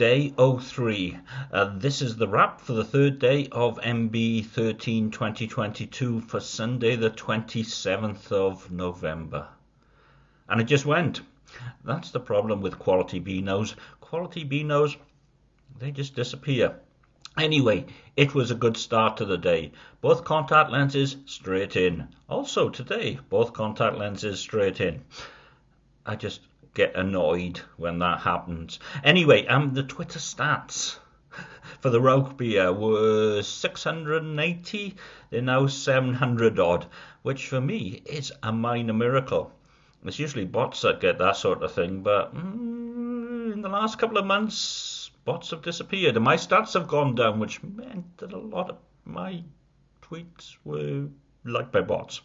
Day 03. Uh, this is the wrap for the third day of MB 13 2022 for Sunday, the 27th of November. And it just went. That's the problem with quality Beanos. Quality Beanos, they just disappear. Anyway, it was a good start to the day. Both contact lenses straight in. Also today, both contact lenses straight in. I just get annoyed when that happens. Anyway, um, the Twitter stats for the beer were 680. They're now 700 odd, which for me is a minor miracle. It's usually bots that get that sort of thing, but mm, in the last couple of months, bots have disappeared, and my stats have gone down, which meant that a lot of my tweets were liked by bots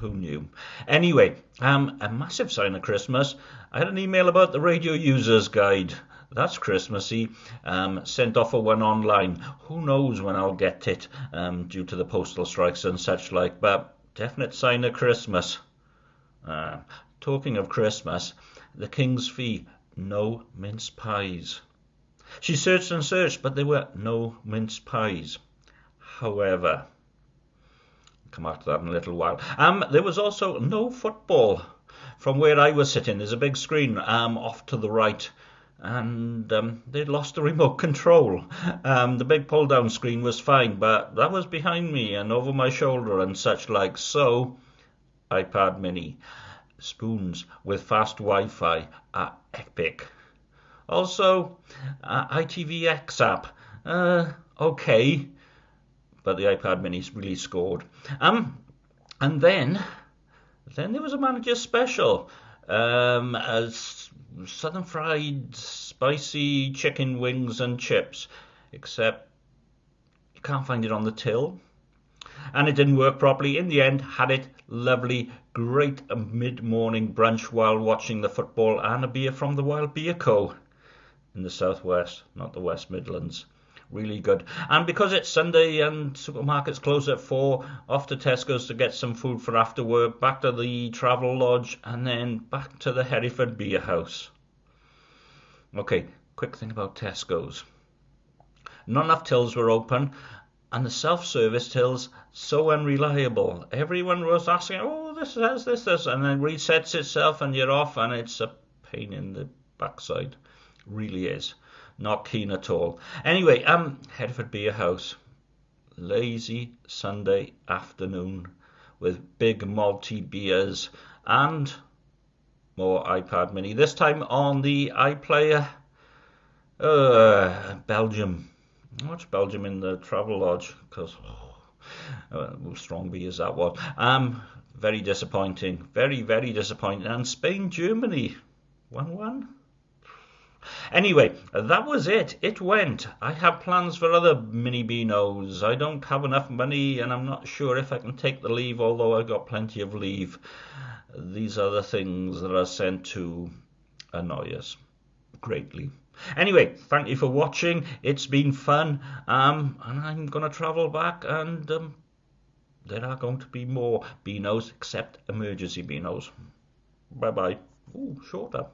who knew? Anyway, um, a massive sign of Christmas. I had an email about the radio users guide. That's Christmassy. Um, sent off a one online. Who knows when I'll get it um, due to the postal strikes and such like, but definite sign of Christmas. Uh, talking of Christmas, the King's Fee, no mince pies. She searched and searched, but there were no mince pies. However, come after that in a little while. Um, there was also no football from where I was sitting. There's a big screen um, off to the right, and um, they'd lost the remote control. Um, the big pull down screen was fine, but that was behind me and over my shoulder and such like. So, iPad Mini spoons with fast Wi-Fi are epic. Also, uh, ITVX app, uh, okay but the iPad Mini really scored. Um, and then, then there was a manager special. Um, as southern fried spicy chicken wings and chips, except you can't find it on the till. And it didn't work properly. In the end, had it lovely, great mid-morning brunch while watching the football and a beer from the Wild Beer Co. in the southwest, not the West Midlands really good. And because it's Sunday and supermarkets close at four, off to Tesco's to get some food for after work, back to the travel lodge, and then back to the Hereford Beer House. Okay, quick thing about Tesco's. Not enough tills were open, and the self-service tills so unreliable. Everyone was asking, "Oh, this has this, this," and then resets itself, and you're off, and it's a pain in the backside. Really is. Not keen at all. Anyway, um, Hereford Beer House. Lazy Sunday afternoon with big malty beers and more iPad mini. This time on the iPlayer. Uh, Belgium. Watch Belgium in the travel lodge because oh, uh, strong beers that was. Um, very disappointing. Very, very disappointing. And Spain, Germany. 1 1. Anyway, that was it. It went. I have plans for other mini Beanos. I don't have enough money and I'm not sure if I can take the leave, although I've got plenty of leave. These are the things that are sent to annoy us greatly. Anyway, thank you for watching. It's been fun. Um, and I'm going to travel back and um, there are going to be more Beanos except emergency Beanos. Bye bye. Ooh, shorter.